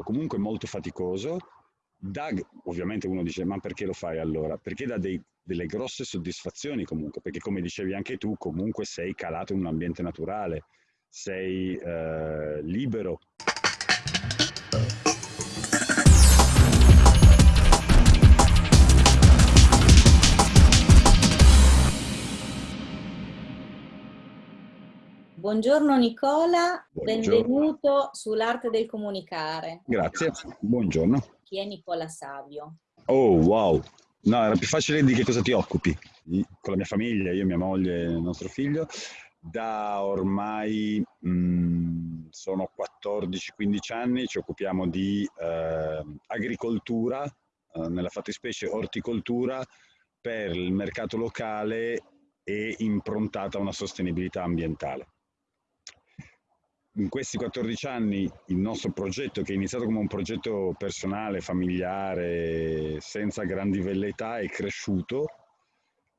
lavoro comunque molto faticoso, dà, ovviamente uno dice ma perché lo fai allora? Perché dà dei, delle grosse soddisfazioni comunque, perché come dicevi anche tu comunque sei calato in un ambiente naturale, sei eh, libero. Buongiorno Nicola, Buongiorno. benvenuto sull'arte del comunicare. Grazie, buongiorno. Chi è Nicola Savio? Oh, wow. No, era più facile di che cosa ti occupi. Con la mia famiglia, io, mia moglie e il nostro figlio, da ormai mh, mm, sono 14-15 anni ci occupiamo di eh, agricoltura, eh, nella fattispecie orticoltura, per il mercato locale e improntata a una sostenibilità ambientale in questi 14 anni il nostro progetto, che è iniziato come un progetto personale, familiare, senza grandi velleità, è cresciuto,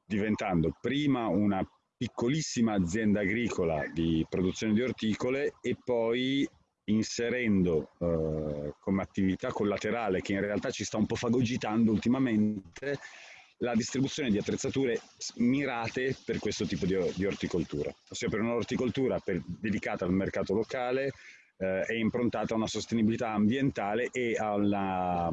diventando prima una piccolissima azienda agricola di produzione di orticole e poi inserendo eh, come attività collaterale che in realtà ci sta un po' fagogitando ultimamente la distribuzione di attrezzature mirate per questo tipo di, di orticoltura, ossia per un'orticoltura per, dedicata al mercato locale eh, è improntata a una sostenibilità ambientale e alla,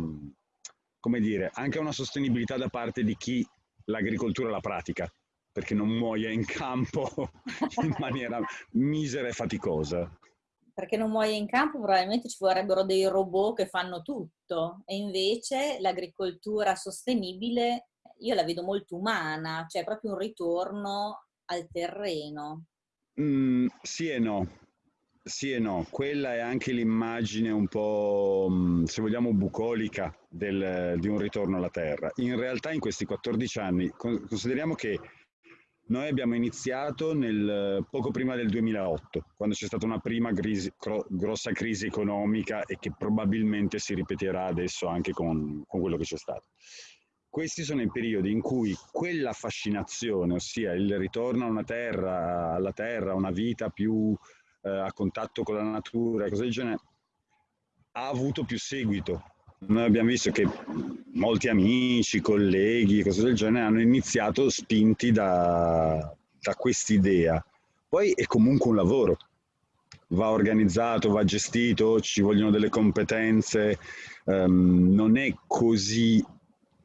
come dire, anche a una sostenibilità da parte di chi l'agricoltura la pratica, perché non muoia in campo in maniera misera e faticosa. Perché non muoia in campo probabilmente ci vorrebbero dei robot che fanno tutto e invece l'agricoltura sostenibile io la vedo molto umana, cioè proprio un ritorno al terreno. Mm, sì e no. Sì e no, quella è anche l'immagine un po', mm, se vogliamo, bucolica del, di un ritorno alla Terra. In realtà in questi 14 anni, consideriamo che noi abbiamo iniziato nel, poco prima del 2008, quando c'è stata una prima crisi, grossa crisi economica e che probabilmente si ripeterà adesso anche con, con quello che c'è stato questi sono i periodi in cui quella fascinazione, ossia il ritorno a una terra, alla terra, una vita più eh, a contatto con la natura, cose del genere, ha avuto più seguito. Noi abbiamo visto che molti amici, colleghi, cose del genere hanno iniziato spinti da, da quest'idea. Poi è comunque un lavoro, va organizzato, va gestito, ci vogliono delle competenze, um, non è così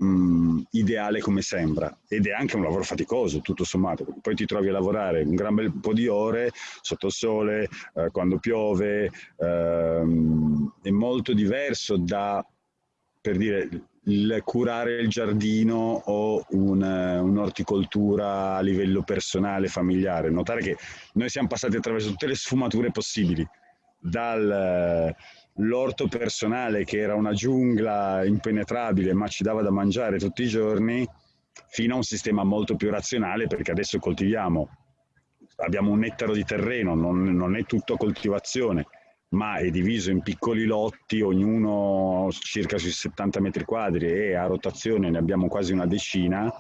mh, ideale come sembra ed è anche un lavoro faticoso tutto sommato, poi ti trovi a lavorare un gran bel po' di ore sotto il sole, eh, quando piove, ehm, è molto diverso da, per dire, il curare il giardino o un, un'orticoltura a livello personale, familiare. Notare che noi siamo passati attraverso tutte le sfumature possibili, dal l'orto personale che era una giungla impenetrabile ma ci dava da mangiare tutti i giorni, fino a un sistema molto più razionale perché adesso coltiviamo, abbiamo un ettaro di terreno, non, non è tutto coltivazione, ma è diviso in piccoli lotti, ognuno circa sui 70 metri quadri e a rotazione ne abbiamo quasi una decina.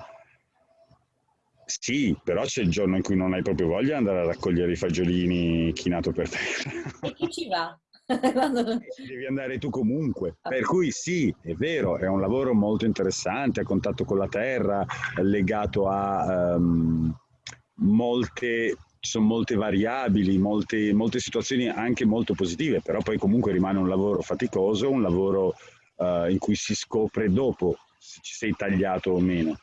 Sì, però c'è il giorno in cui non hai proprio voglia di andare a raccogliere i fagiolini chinato per terra. E chi ci va? Devi andare tu comunque. Per cui sì, è vero, è un lavoro molto interessante, a contatto con la terra, legato a um, molte ci sono molte variabili, molte, molte, situazioni anche molto positive, però poi comunque rimane un lavoro faticoso, un lavoro uh, in cui si scopre dopo se ci sei tagliato o meno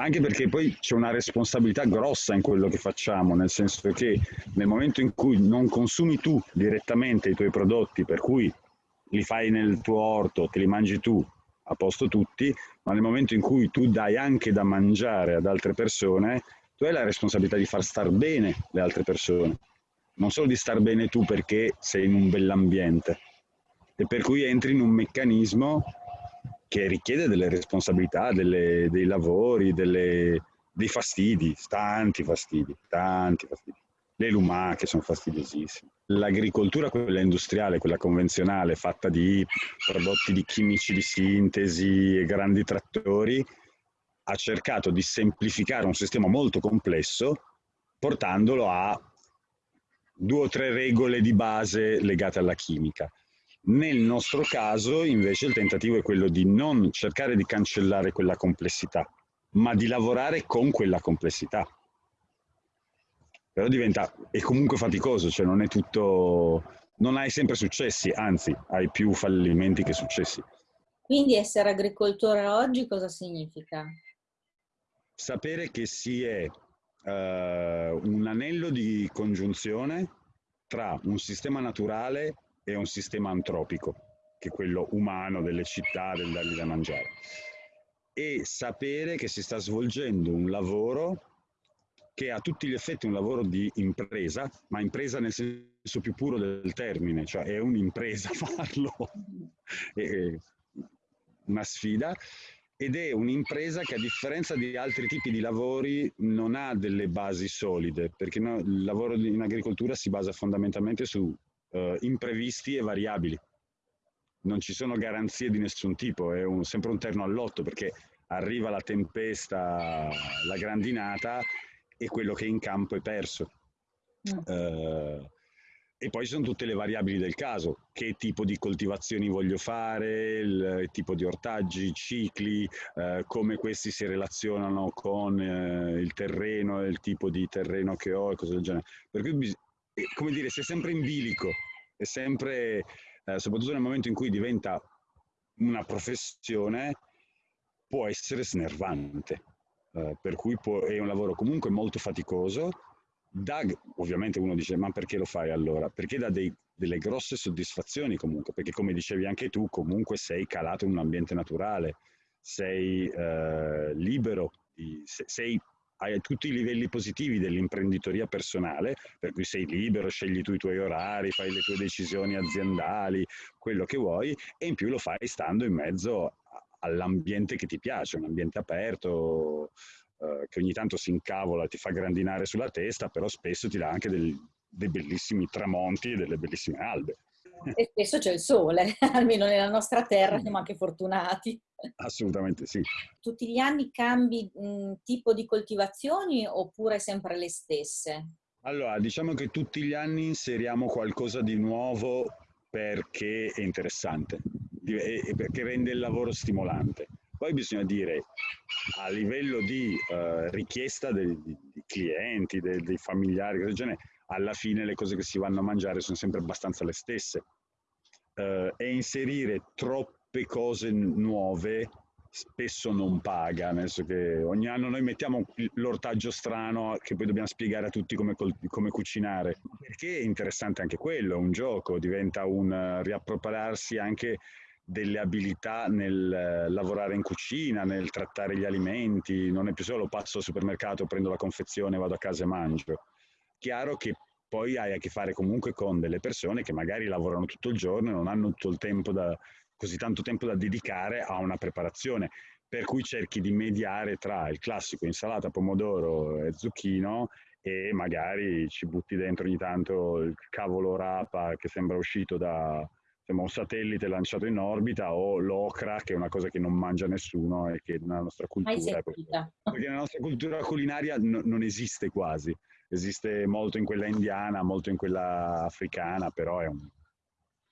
anche perché poi c'è una responsabilità grossa in quello che facciamo, nel senso che nel momento in cui non consumi tu direttamente i tuoi prodotti, per cui li fai nel tuo orto, te li mangi tu, a posto tutti, ma nel momento in cui tu dai anche da mangiare ad altre persone, tu hai la responsabilità di far star bene le altre persone, non solo di star bene tu perché sei in un bell'ambiente, e per cui entri in un meccanismo che richiede delle responsabilità, delle, dei lavori, delle, dei fastidi, tanti fastidi, tanti fastidi. Le lumache sono fastidiosissime. L'agricoltura, quella industriale, quella convenzionale, fatta di prodotti di chimici di sintesi e grandi trattori, ha cercato di semplificare un sistema molto complesso portandolo a due o tre regole di base legate alla chimica. Nel nostro caso invece il tentativo è quello di non cercare di cancellare quella complessità, ma di lavorare con quella complessità. Però diventa, è comunque faticoso, cioè non è tutto, non hai sempre successi, anzi hai più fallimenti che successi. Quindi essere agricoltore oggi cosa significa? Sapere che si è uh, un anello di congiunzione tra un sistema naturale e un sistema antropico, che è quello umano delle città, del dargli da mangiare. E sapere che si sta svolgendo un lavoro che è a tutti gli effetti un lavoro di impresa, ma impresa nel senso più puro del termine, cioè è un'impresa farlo. e, una sfida ed è un'impresa che a differenza di altri tipi di lavori non ha delle basi solide, perché no, il lavoro in agricoltura si basa fondamentalmente su uh, imprevisti e variabili. Non ci sono garanzie di nessun tipo, è un, sempre un terno all'otto perché arriva la tempesta, la grandinata e quello che è in campo è perso. Mm. Uh, e poi ci sono tutte le variabili del caso, che tipo di coltivazioni voglio fare, il, il tipo di ortaggi, cicli, eh, come questi si relazionano con eh, il terreno, il tipo di terreno che ho e cose del genere. Per cui, come dire, si è sempre in bilico, è sempre, eh, soprattutto nel momento in cui diventa una professione, può essere snervante. Uh, per cui può, è un lavoro comunque molto faticoso, dà, ovviamente uno dice ma perché lo fai allora? Perché dà dei, delle grosse soddisfazioni comunque, perché come dicevi anche tu comunque sei calato in un ambiente naturale, sei eh, libero, sei, hai tutti i livelli positivi dell'imprenditoria personale, per cui sei libero, scegli tu i tuoi orari, fai le tue decisioni aziendali, quello che vuoi, e in più lo fai stando in mezzo all'ambiente che ti piace, un ambiente aperto, eh, che ogni tanto si incavola, ti fa grandinare sulla testa, però spesso ti dà anche del, dei bellissimi tramonti e delle bellissime albe. E spesso c'è il sole, almeno nella nostra terra siamo anche fortunati. Assolutamente sì. Tutti gli anni cambi mh, tipo di coltivazioni oppure sempre le stesse? Allora, diciamo che tutti gli anni inseriamo qualcosa di nuovo perché è interessante e perché rende il lavoro stimolante. Poi bisogna dire a livello di uh, richiesta dei, dei, clienti, dei, dei familiari, del genere, alla fine le cose che si vanno a mangiare sono sempre abbastanza le stesse. Uh, e inserire troppe cose nuove spesso non paga, nel senso che ogni anno noi mettiamo l'ortaggio strano che poi dobbiamo spiegare a tutti come, come cucinare, perché è interessante anche quello, è un gioco, diventa un uh, riappropriarsi anche delle abilità nel eh, lavorare in cucina, nel trattare gli alimenti, non è più solo passo al supermercato, prendo la confezione, vado a casa e mangio. Chiaro che poi hai a che fare comunque con delle persone che magari lavorano tutto il giorno e non hanno tutto il tempo da, così tanto tempo da dedicare a una preparazione, per cui cerchi di mediare tra il classico insalata, pomodoro e zucchino e magari ci butti dentro ogni tanto il cavolo rapa che sembra uscito da, insomma, un satellite lanciato in orbita o l'ocra, che è una cosa che non mangia nessuno e che nella nostra cultura... Perché nella nostra cultura culinaria no, non esiste quasi. Esiste molto in quella indiana, molto in quella africana, però è un...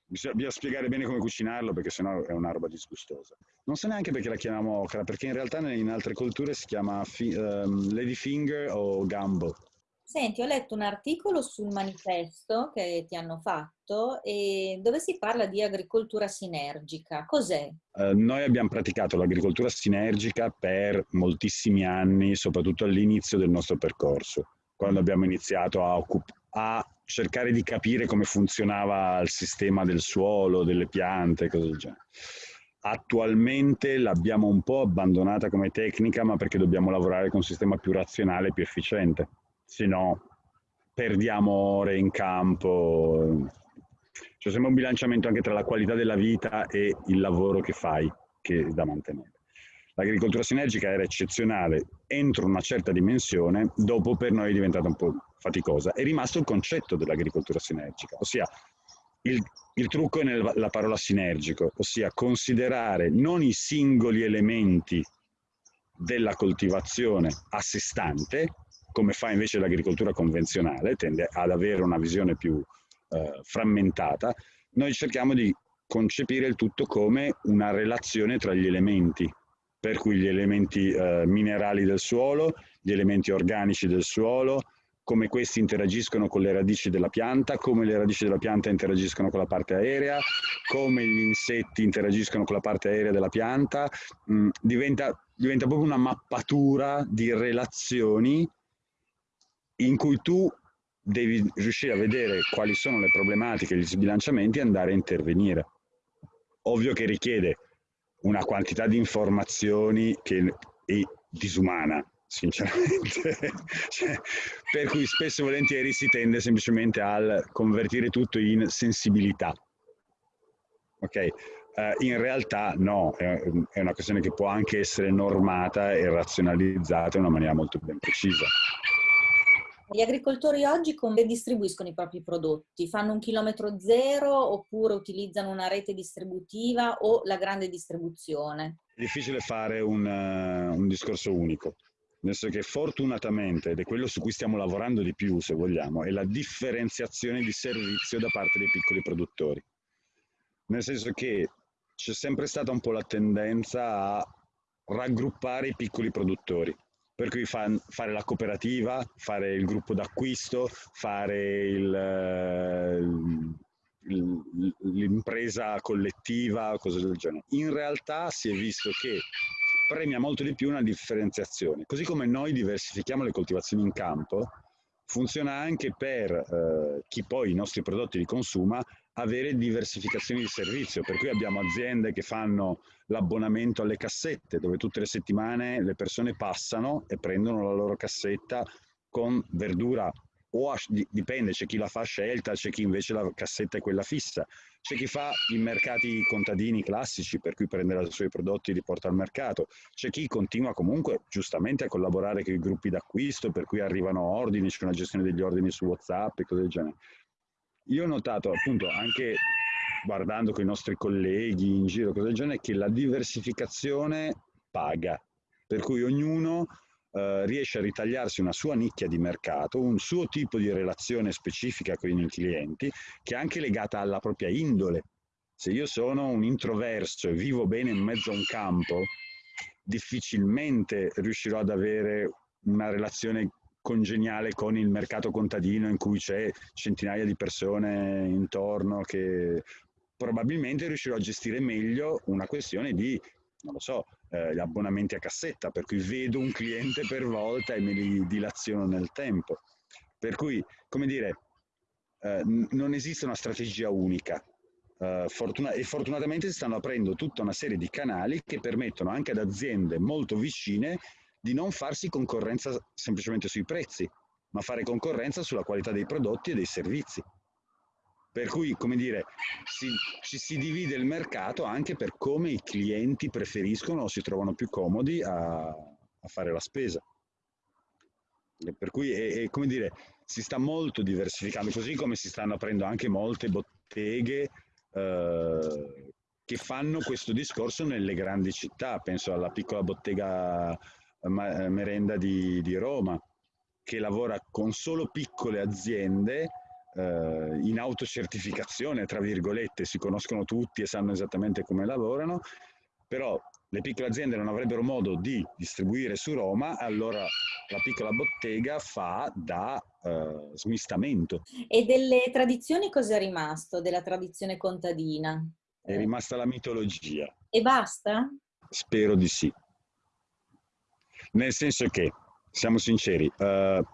Bisogna spiegare bene come cucinarlo perché sennò è una roba disgustosa. Non so neanche perché la chiamiamo okra, perché in realtà in altre culture si chiama fi- um, ladyfinger o gumbo. Senti, ho letto un articolo sul manifesto che ti hanno fatto dove si parla di agricoltura sinergica. Cos'è? Eh, noi abbiamo praticato l'agricoltura sinergica per moltissimi anni, soprattutto all'inizio del nostro percorso, quando abbiamo iniziato a, a cercare di capire come funzionava il sistema del suolo, delle piante, cose del genere. Attualmente l'abbiamo un po' abbandonata come tecnica, ma perché dobbiamo lavorare con un sistema più razionale e più efficiente se no perdiamo ore in campo. C'è sempre un bilanciamento anche tra la qualità della vita e il lavoro che fai, che è da mantenere. L'agricoltura sinergica era eccezionale entro una certa dimensione, dopo per noi è diventata un po' faticosa. È rimasto il concetto dell'agricoltura sinergica, ossia il, il trucco è nella parola sinergico, ossia considerare non i singoli elementi della coltivazione a sé stante, come fa invece l'agricoltura convenzionale, tende ad avere una visione più eh, frammentata, noi cerchiamo di concepire il tutto come una relazione tra gli elementi, per cui gli elementi eh, minerali del suolo, gli elementi organici del suolo, come questi interagiscono con le radici della pianta, come le radici della pianta interagiscono con la parte aerea, come gli insetti interagiscono con la parte aerea della pianta, mm, diventa, diventa proprio una mappatura di relazioni in cui tu devi riuscire a vedere quali sono le problematiche, gli sbilanciamenti e andare a intervenire. Ovvio che richiede una quantità di informazioni che è disumana, sinceramente. cioè, per cui spesso e volentieri si tende semplicemente a convertire tutto in sensibilità. Ok? Uh, in realtà no, è, è una questione che può anche essere normata e razionalizzata in una maniera molto ben precisa. Gli agricoltori oggi come distribuiscono i propri prodotti? Fanno un chilometro zero oppure utilizzano una rete distributiva o la grande distribuzione? È difficile fare un, uh, un discorso unico, nel senso che fortunatamente, ed è quello su cui stiamo lavorando di più se vogliamo, è la differenziazione di servizio da parte dei piccoli produttori. Nel senso che c'è sempre stata un po' la tendenza a raggruppare i piccoli produttori per cui fa, fare la cooperativa, fare il gruppo d'acquisto, fare il, eh, il, l'impresa collettiva, cose del genere. In realtà si è visto che premia molto di più una differenziazione. Così come noi diversifichiamo le coltivazioni in campo, funziona anche per eh, chi poi i nostri prodotti li consuma avere diversificazioni di servizio, per cui abbiamo aziende che fanno l'abbonamento alle cassette, dove tutte le settimane le persone passano e prendono la loro cassetta con verdura o a, dipende, c'è chi la fa a scelta, c'è chi invece la cassetta è quella fissa, c'è chi fa i mercati contadini classici, per cui prende i suoi prodotti e li porta al mercato, c'è chi continua comunque giustamente a collaborare con i gruppi d'acquisto, per cui arrivano ordini, c'è una gestione degli ordini su WhatsApp e cose del genere. Io ho notato appunto anche guardando con i nostri colleghi in giro, cose del genere, che la diversificazione paga, per cui ognuno eh, riesce a ritagliarsi una sua nicchia di mercato, un suo tipo di relazione specifica con i clienti, che è anche legata alla propria indole. Se io sono un introverso e vivo bene in mezzo a un campo, difficilmente riuscirò ad avere una relazione congeniale con il mercato contadino in cui c'è centinaia di persone intorno che probabilmente riuscirò a gestire meglio una questione di, non lo so, eh, gli abbonamenti a cassetta, per cui vedo un cliente per volta e me li dilaziono nel tempo. Per cui, come dire, eh, non esiste una strategia unica. Uh, fortuna- e fortunatamente si stanno aprendo tutta una serie di canali che permettono anche ad aziende molto vicine di non farsi concorrenza semplicemente sui prezzi, ma fare concorrenza sulla qualità dei prodotti e dei servizi. Per cui, come dire, si, ci si divide il mercato anche per come i clienti preferiscono o si trovano più comodi a, a fare la spesa. Per cui, è, è, come dire, si sta molto diversificando, così come si stanno aprendo anche molte botteghe eh, che fanno questo discorso nelle grandi città. Penso alla piccola bottega eh, merenda di, di Roma, che lavora con solo piccole aziende eh, in autocertificazione, tra virgolette, si conoscono tutti e sanno esattamente come lavorano, però le piccole aziende non avrebbero modo di distribuire su Roma, allora la piccola bottega fa da eh, smistamento. E delle tradizioni cosa è rimasto, della tradizione contadina? È rimasta la mitologia. E basta? Spero di sì. Nel senso che, siamo sinceri, eh,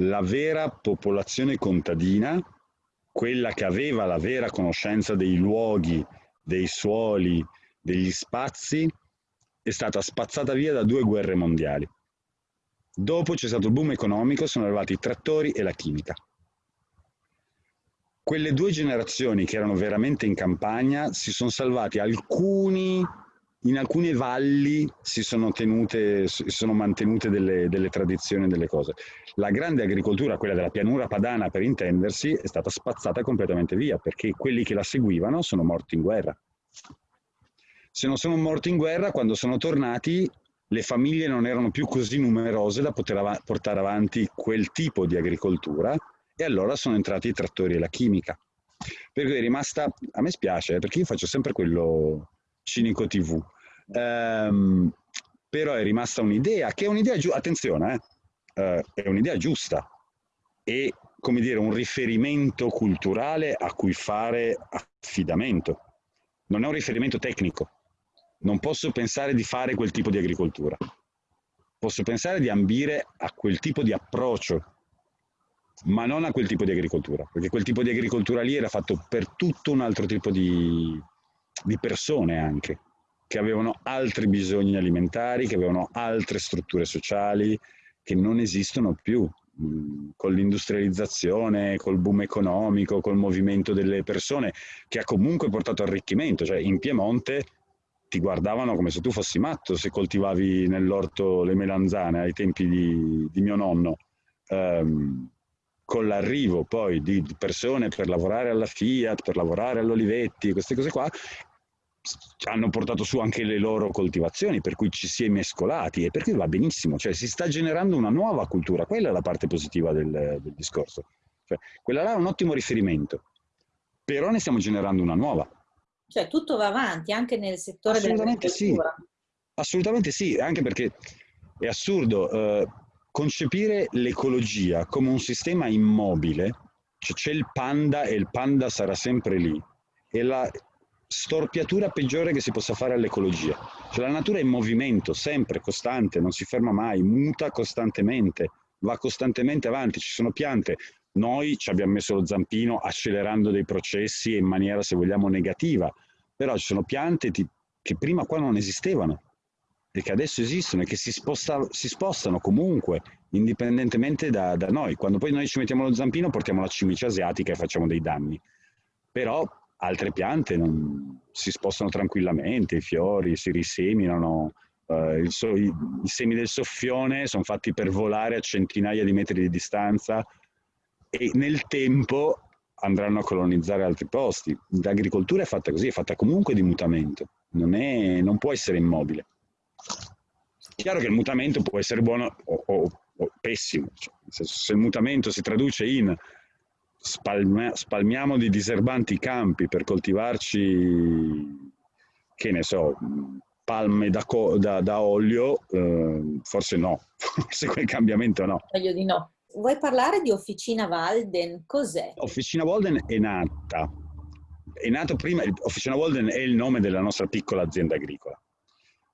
la vera popolazione contadina, quella che aveva la vera conoscenza dei luoghi, dei suoli, degli spazi, è stata spazzata via da due guerre mondiali. Dopo c'è stato il boom economico, sono arrivati i trattori e la chimica. Quelle due generazioni che erano veramente in campagna si sono salvati alcuni in alcune valli si sono, tenute, si sono mantenute delle, delle, tradizioni, delle cose. La grande agricoltura, quella della pianura padana per intendersi, è stata spazzata completamente via perché quelli che la seguivano sono morti in guerra. Se non sono morti in guerra, quando sono tornati, le famiglie non erano più così numerose da poter av- portare avanti quel tipo di agricoltura e allora sono entrati i trattori e la chimica. Per cui è rimasta, a me spiace, perché io faccio sempre quello cinico TV, ehm, però è rimasta un'idea, che è un'idea giusta, attenzione, eh, eh, è un'idea giusta, e come dire un riferimento culturale a cui fare affidamento. Non è un riferimento tecnico. Non posso pensare di fare quel tipo di agricoltura. Posso pensare di ambire a quel tipo di approccio, ma non a quel tipo di agricoltura, perché quel tipo di agricoltura lì era fatto per tutto un altro tipo di, di persone anche, che avevano altri bisogni alimentari, che avevano altre strutture sociali, che non esistono più con l'industrializzazione, col boom economico, col movimento delle persone, che ha comunque portato arricchimento. Cioè in Piemonte ti guardavano come se tu fossi matto se coltivavi nell'orto le melanzane ai tempi di, di mio nonno. Um, con l'arrivo poi di persone per lavorare alla Fiat, per lavorare all'Olivetti, queste cose qua, hanno portato su anche le loro coltivazioni, per cui ci si è mescolati e per cui va benissimo, cioè si sta generando una nuova cultura, quella è la parte positiva del, del discorso. Cioè, quella là è un ottimo riferimento, però ne stiamo generando una nuova. Cioè tutto va avanti anche nel settore Assolutamente sì. Assolutamente sì, anche perché è assurdo eh, concepire l'ecologia come un sistema immobile, cioè c'è il panda e il panda sarà sempre lì, e la, storpiatura peggiore che si possa fare all'ecologia. Cioè la natura è in movimento, sempre, costante, non si ferma mai, muta costantemente, va costantemente avanti, ci sono piante. Noi ci abbiamo messo lo zampino accelerando dei processi in maniera, se vogliamo, negativa, però ci sono piante che prima qua non esistevano e che adesso esistono e che si, sposta, si spostano comunque, indipendentemente da, da noi. Quando poi noi ci mettiamo lo zampino portiamo la cimice asiatica e facciamo dei danni. Però altre piante non, si spostano tranquillamente, i fiori si riseminano, eh, so, i, i, semi del soffione sono fatti per volare a centinaia di metri di distanza e nel tempo andranno a colonizzare altri posti. L'agricoltura è fatta così, è fatta comunque di mutamento, non, è, non può essere immobile. Chiaro che il mutamento può essere buono o, o, o pessimo, cioè, se il mutamento si traduce in spalma, spalmiamo di diserbanti campi per coltivarci, che ne so, palme da, da, da olio, eh, forse no, forse quel cambiamento no. Meglio di no. Vuoi parlare di Officina Walden? Cos'è? Officina Walden è nata, è nato prima, Officina Walden è il nome della nostra piccola azienda agricola.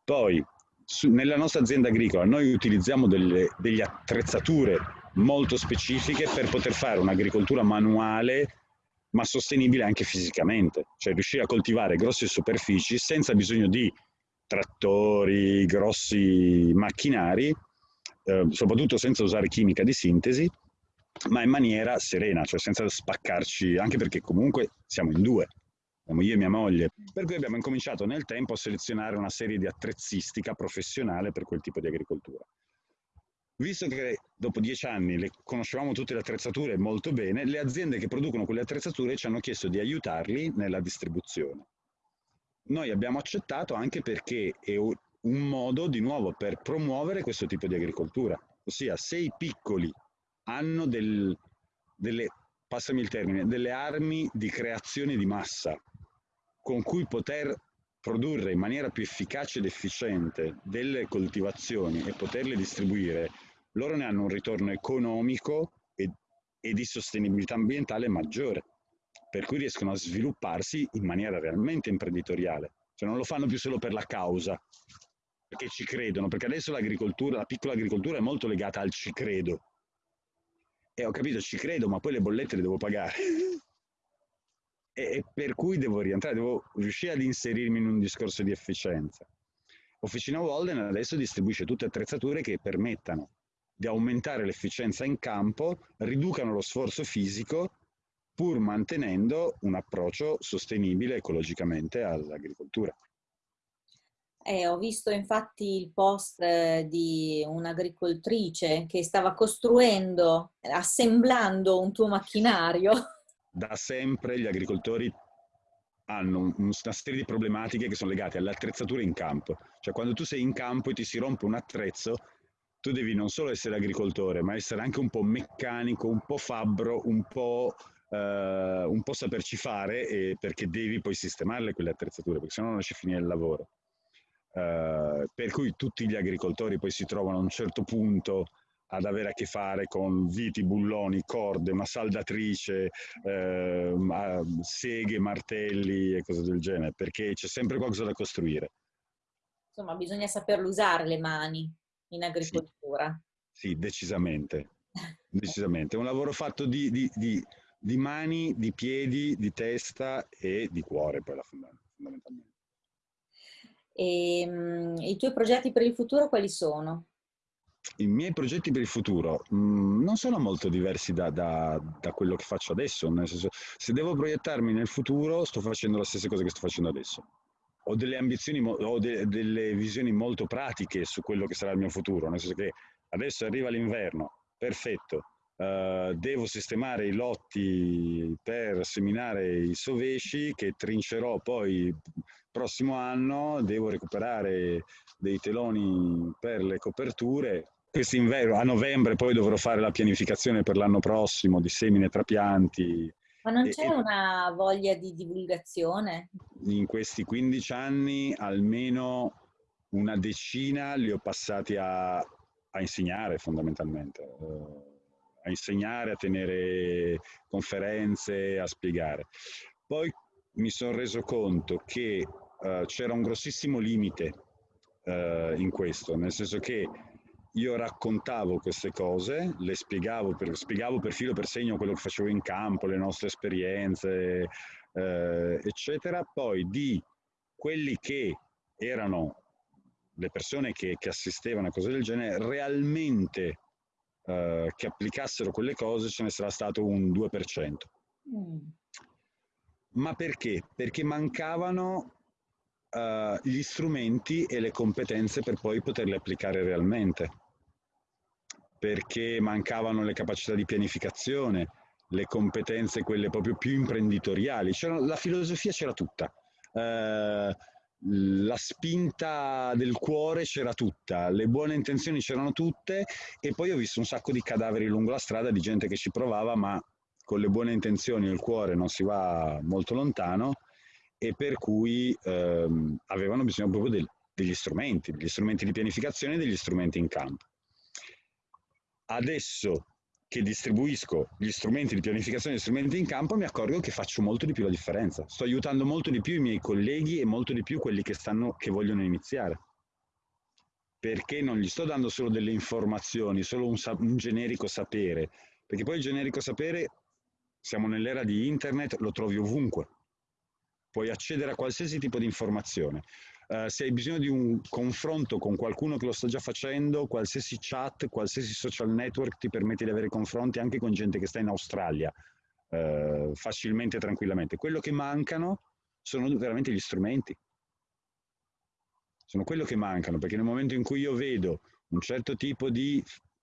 Poi, su, nella nostra azienda agricola noi utilizziamo delle, delle attrezzature molto specifiche per poter fare un'agricoltura manuale ma sostenibile anche fisicamente, cioè riuscire a coltivare grosse superfici senza bisogno di trattori, grossi macchinari, eh, soprattutto senza usare chimica di sintesi, ma in maniera serena, cioè senza spaccarci, anche perché comunque siamo in due, siamo io e mia moglie, per cui abbiamo incominciato nel tempo a selezionare una serie di attrezzistica professionale per quel tipo di agricoltura. Visto che dopo dieci anni le conoscevamo tutte le attrezzature molto bene, le aziende che producono quelle attrezzature ci hanno chiesto di aiutarli nella distribuzione. Noi abbiamo accettato anche perché è un modo di nuovo per promuovere questo tipo di agricoltura, ossia se i piccoli hanno del, delle, passami il termine, delle armi di creazione di massa con cui poter produrre in maniera più efficace ed efficiente delle coltivazioni e poterle distribuire loro ne hanno un ritorno economico e, e di sostenibilità ambientale maggiore, per cui riescono a svilupparsi in maniera realmente imprenditoriale, cioè non lo fanno più solo per la causa, perché ci credono, perché adesso l'agricoltura, la piccola agricoltura è molto legata al ci credo. E ho capito, ci credo, ma poi le bollette le devo pagare. e, e per cui devo rientrare, devo riuscire ad inserirmi in un discorso di efficienza. Officina Walden adesso distribuisce tutte attrezzature che permettano di aumentare l'efficienza in campo, riducano lo sforzo fisico pur mantenendo un approccio sostenibile ecologicamente all'agricoltura. Eh, ho visto infatti il post eh, di un'agricoltrice che stava costruendo, assemblando un tuo macchinario. Da sempre gli agricoltori hanno una serie di problematiche che sono legate alle attrezzature in campo. Cioè quando tu sei in campo e ti si rompe un attrezzo, tu devi non solo essere agricoltore, ma essere anche un po' meccanico, un po' fabbro, un po' eh, un po' saperci fare perché devi poi sistemarle quelle attrezzature, perché sennò non a finire il lavoro. Eh, per cui tutti gli agricoltori poi si trovano a un certo punto ad avere a che fare con viti, bulloni, corde, una saldatrice, eh, seghe, martelli e cose del genere, perché c'è sempre qualcosa da costruire. Insomma, bisogna saperlo usare le mani in agricoltura. Sì, sì decisamente. decisamente. È un lavoro fatto di, di, di, di, mani, di piedi, di testa e di cuore, poi fondamentalmente. E, um, I tuoi progetti per il futuro quali sono? I miei progetti per il futuro mh, mm, non sono molto diversi da, da, da, quello che faccio adesso, nel senso, se devo proiettarmi nel futuro sto facendo la stessa cosa che sto facendo adesso. Ho delle ambizioni, ho de, delle visioni molto pratiche su quello che sarà il mio futuro, nel senso che adesso arriva l'inverno, perfetto, uh, devo sistemare i lotti per seminare i sovesci che trincerò poi prossimo anno, devo recuperare dei teloni per le coperture, quest'inverno, a novembre poi dovrò fare la pianificazione per l'anno prossimo di semine trapianti. Ma non c'è una voglia di divulgazione? In questi 15 anni almeno una decina li ho passati a, a insegnare fondamentalmente, eh, a insegnare, a tenere conferenze, a spiegare. Poi mi sono reso conto che uh, c'era un grossissimo limite uh, in questo, nel senso che io raccontavo queste cose, le spiegavo per, spiegavo per filo per segno quello che facevo in campo, le nostre esperienze, eh, eccetera. Poi di quelli che erano le persone che, che assistevano a cose del genere, realmente eh, che applicassero quelle cose ce ne sarà stato un 2%. Mm. Ma perché? Perché mancavano uh, gli strumenti e le competenze per poi poterle applicare realmente perché mancavano le capacità di pianificazione, le competenze, quelle proprio più imprenditoriali. C'era, la filosofia c'era tutta, eh, la spinta del cuore c'era tutta, le buone intenzioni c'erano tutte e poi ho visto un sacco di cadaveri lungo la strada di gente che ci provava ma con le buone intenzioni il cuore non si va molto lontano e per cui ehm, avevano bisogno proprio del, degli strumenti, degli strumenti di pianificazione e degli strumenti in campo. Adesso che distribuisco gli strumenti di pianificazione e gli strumenti in campo mi accorgo che faccio molto di più la differenza. Sto aiutando molto di più i miei colleghi e molto di più quelli che, stanno, che vogliono iniziare. Perché non gli sto dando solo delle informazioni, solo un, un generico sapere. Perché poi il generico sapere, siamo nell'era di internet, lo trovi ovunque. Puoi accedere a qualsiasi tipo di informazione. Uh, se hai bisogno di un confronto con qualcuno che lo sta già facendo, qualsiasi chat, qualsiasi social network ti permette di avere confronti anche con gente che sta in Australia, uh, facilmente e tranquillamente. Quello che mancano sono veramente gli strumenti. Sono quello che mancano, perché nel momento in cui io vedo un certo tipo di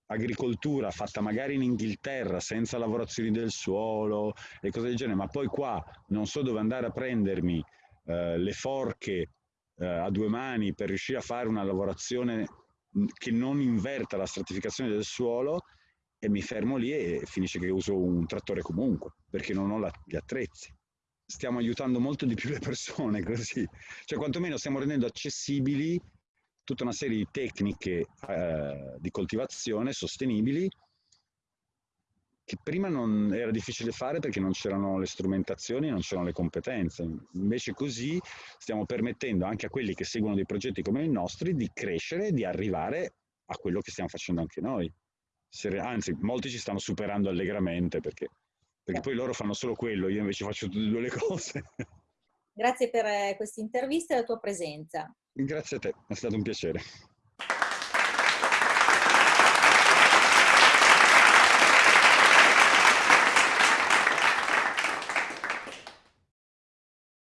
agricoltura fatta magari in Inghilterra senza lavorazioni del suolo e cose del genere, ma poi qua non so dove andare a prendermi uh, le forche eh, a due mani per riuscire a fare una lavorazione che non inverta la stratificazione del suolo e mi fermo lì e finisce che uso un trattore comunque perché non ho la, gli attrezzi. Stiamo aiutando molto di più le persone così, cioè quantomeno stiamo rendendo accessibili tutta una serie di tecniche eh, di coltivazione sostenibili che prima non era difficile fare perché non c'erano le strumentazioni, non c'erano le competenze. Invece così stiamo permettendo anche a quelli che seguono dei progetti come i nostri di crescere di arrivare a quello che stiamo facendo anche noi. Anzi, molti ci stanno superando allegramente perché, perché poi loro fanno solo quello, io invece faccio tutte e due le cose. Grazie per eh, questa intervista e la tua presenza. Grazie a te, è stato un piacere.